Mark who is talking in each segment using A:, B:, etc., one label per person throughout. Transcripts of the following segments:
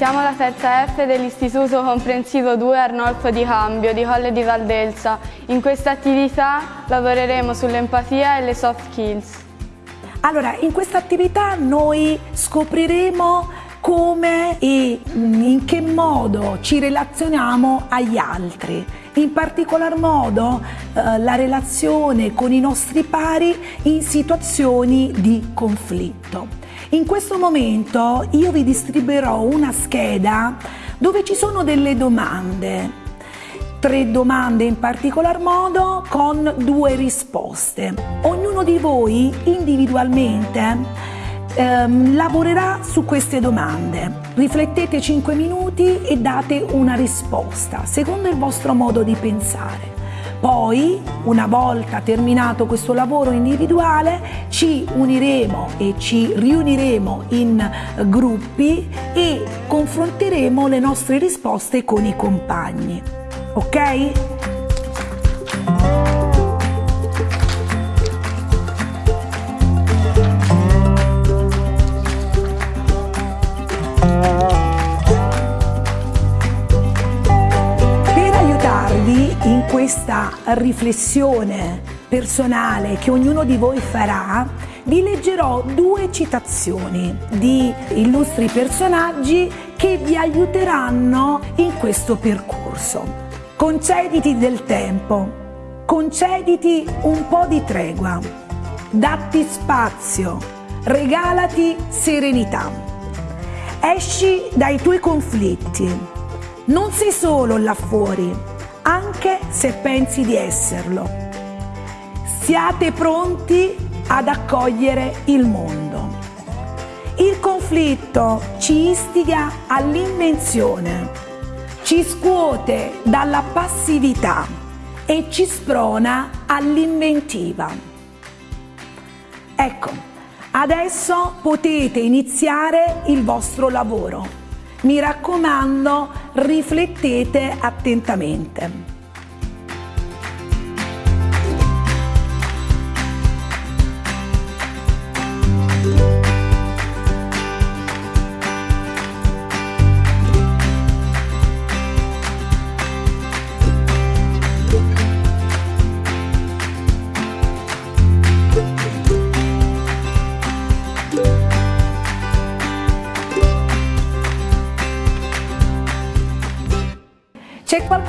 A: siamo la terza F dell'Istituto Comprensivo 2 Arnolfo di Cambio di Colle di Valdelsa. In questa attività lavoreremo sull'empatia e le soft skills.
B: Allora, in questa attività noi scopriremo come e in che modo ci relazioniamo agli altri, in particolar modo eh, la relazione con i nostri pari in situazioni di conflitto. In questo momento io vi distribuirò una scheda dove ci sono delle domande, tre domande in particolar modo con due risposte. Ognuno di voi individualmente ehm, lavorerà su queste domande. Riflettete 5 minuti e date una risposta secondo il vostro modo di pensare. Poi, una volta terminato questo lavoro individuale, ci uniremo e ci riuniremo in gruppi e confronteremo le nostre risposte con i compagni. Ok? Questa riflessione personale che ognuno di voi farà, vi leggerò due citazioni di illustri personaggi che vi aiuteranno in questo percorso. Concediti del tempo, concediti un po' di tregua, datti spazio, regalati serenità. Esci dai tuoi conflitti, non sei solo là fuori, anche se pensi di esserlo. Siate pronti ad accogliere il mondo. Il conflitto ci istiga all'invenzione, ci scuote dalla passività e ci sprona all'inventiva. Ecco, adesso potete iniziare il vostro lavoro. Mi raccomando, riflettete attentamente.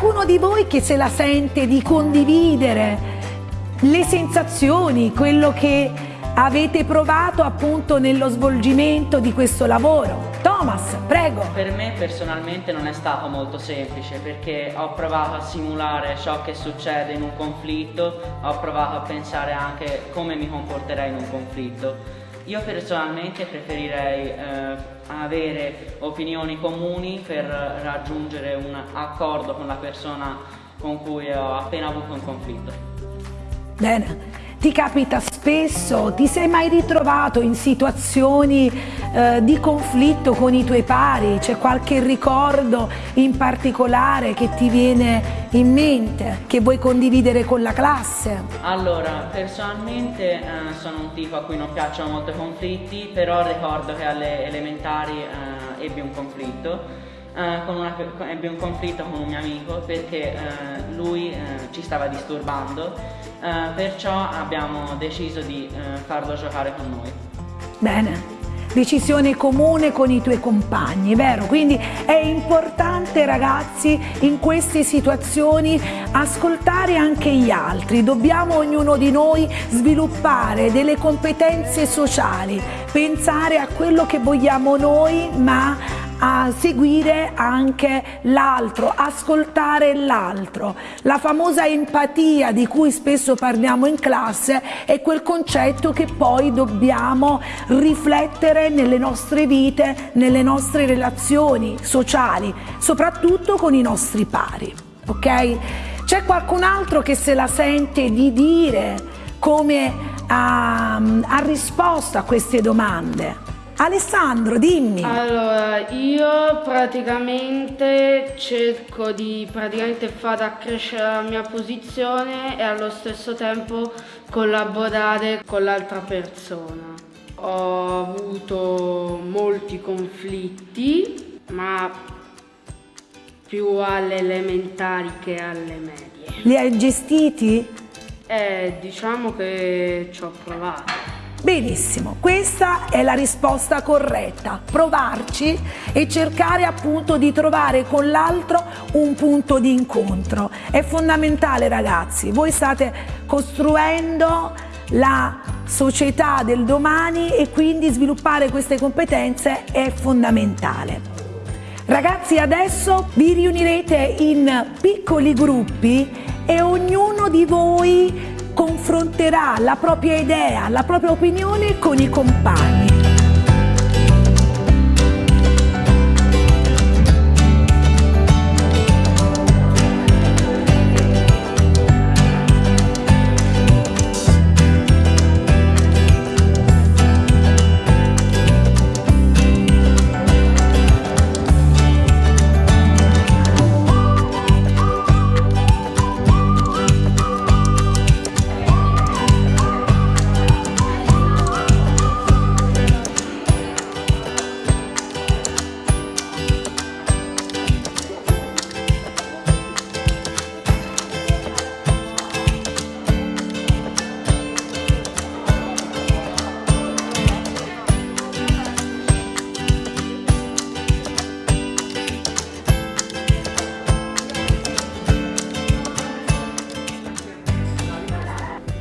B: Qualcuno di voi che se la sente di condividere le sensazioni, quello che avete provato appunto nello svolgimento di questo lavoro? Thomas, prego.
C: Per me personalmente non è stato molto semplice perché ho provato a simulare ciò che succede in un conflitto, ho provato a pensare anche come mi comporterei in un conflitto io personalmente preferirei eh, avere opinioni comuni per raggiungere un accordo con la persona con cui ho appena avuto un conflitto.
B: Bene, ti capita spesso, ti sei mai ritrovato in situazioni eh, di conflitto con i tuoi pari? C'è qualche ricordo in particolare che ti viene in mente, che vuoi condividere con la classe?
C: Allora, personalmente eh, sono un tipo a cui non piacciono molto i conflitti, però ricordo che alle elementari eh, ebbi un conflitto Uh, una, ebbi un conflitto con un mio amico perché uh, lui uh, ci stava disturbando, perciò abbiamo deciso di farlo giocare con noi.
B: Bene decisione comune con i tuoi compagni, vero? Quindi è importante ragazzi in queste situazioni ascoltare anche gli altri, dobbiamo ognuno di noi sviluppare delle competenze sociali, pensare a quello che vogliamo noi ma a seguire anche l'altro, ascoltare l'altro. La famosa empatia di cui spesso parliamo in classe è quel concetto che poi dobbiamo riflettere nelle nostre vite, nelle nostre relazioni sociali, soprattutto con i nostri pari. Ok? C'è qualcun altro che se la sente di dire come ha, ha risposto a queste domande? Alessandro, dimmi.
D: Allora, io praticamente cerco di praticamente far accrescere la mia posizione e allo stesso tempo collaborare con l'altra persona. Ho avuto molti conflitti Ma più alle elementari che alle medie.
B: Li hai gestiti?
D: Eh, diciamo che ci ho provato.
B: Benissimo, questa è la risposta corretta, provarci e cercare appunto di trovare con l'altro un punto di incontro. È fondamentale ragazzi, voi state costruendo la società del domani e quindi sviluppare queste competenze è fondamentale. Ragazzi adesso vi riunirete in piccoli gruppi e ognuno di voi confronterà la propria idea, la propria opinione con i compagni.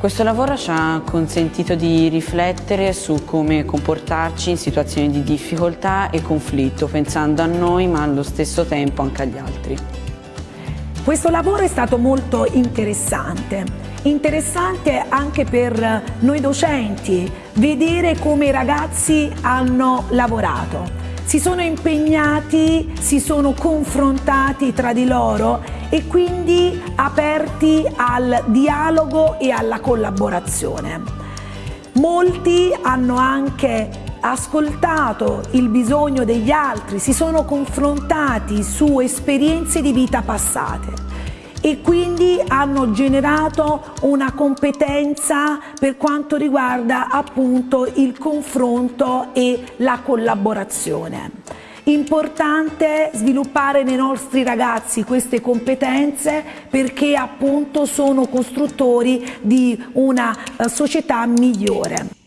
E: Questo lavoro ci ha consentito di riflettere su come comportarci in situazioni di difficoltà e conflitto, pensando a noi ma allo stesso tempo anche agli altri.
B: Questo lavoro è stato molto interessante, interessante anche per noi docenti, vedere come i ragazzi hanno lavorato. Si sono impegnati, si sono confrontati tra di loro e quindi aperti al dialogo e alla collaborazione. Molti hanno anche ascoltato il bisogno degli altri, si sono confrontati su esperienze di vita passate e quindi hanno generato una competenza per quanto riguarda appunto il confronto e la collaborazione. Importante sviluppare nei nostri ragazzi queste competenze perché appunto sono costruttori di una eh, società migliore.